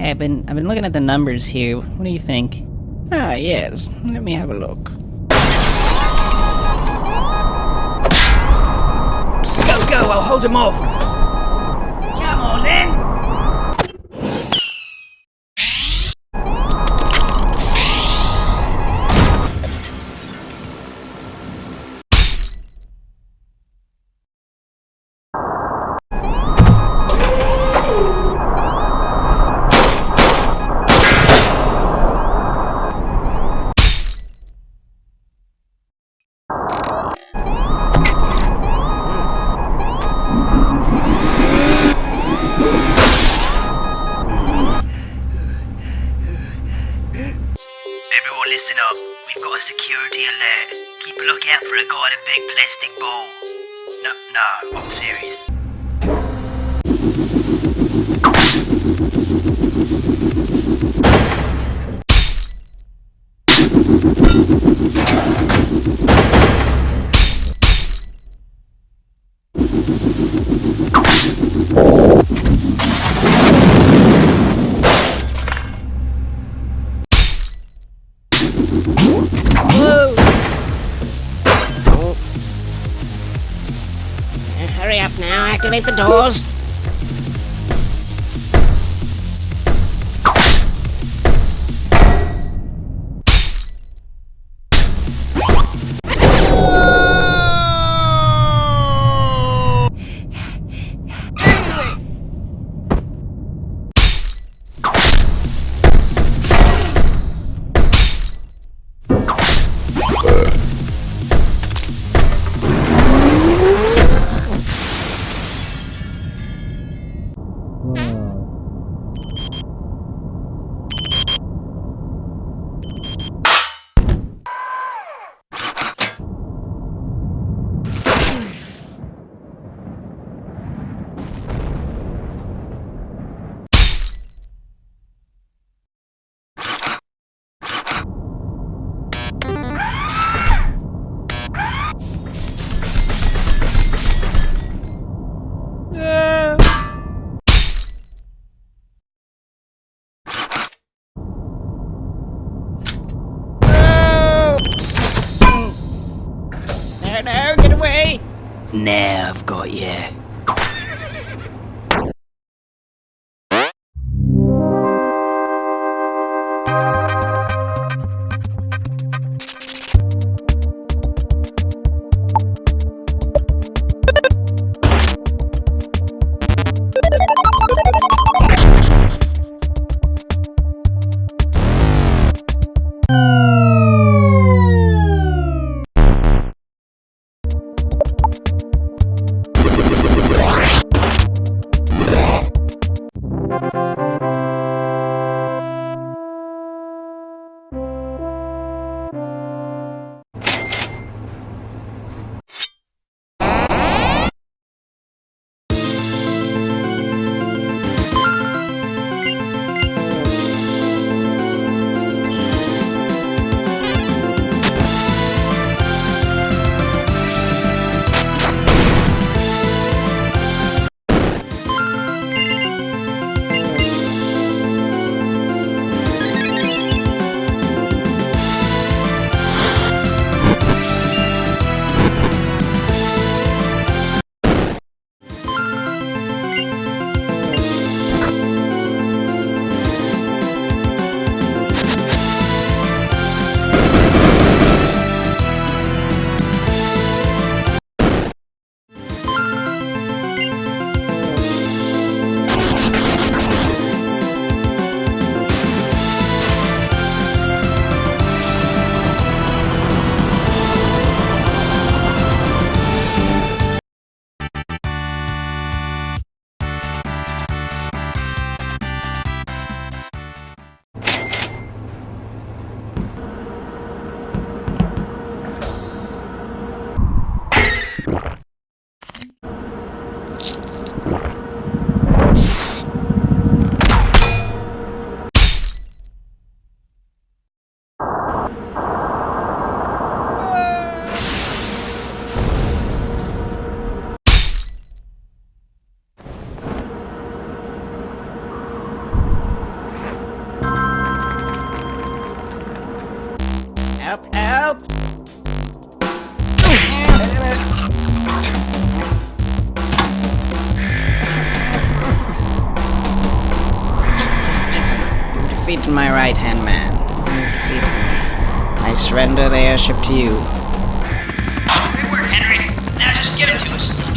Hey, I've been I've been looking at the numbers here. What do you think? Ah, yes. Let me have a look. Go, go, I'll hold him off. Listen up. We've got a security alert. Keep a lookout for a guy in a big plastic ball. No, no, I'm serious. Activate the doors. No, no, get away! Now I've got you. Help, help! Listen, you defeated my right-hand man. You defeated me. I surrender the airship to you. Good work, Henry. Now just give it to us.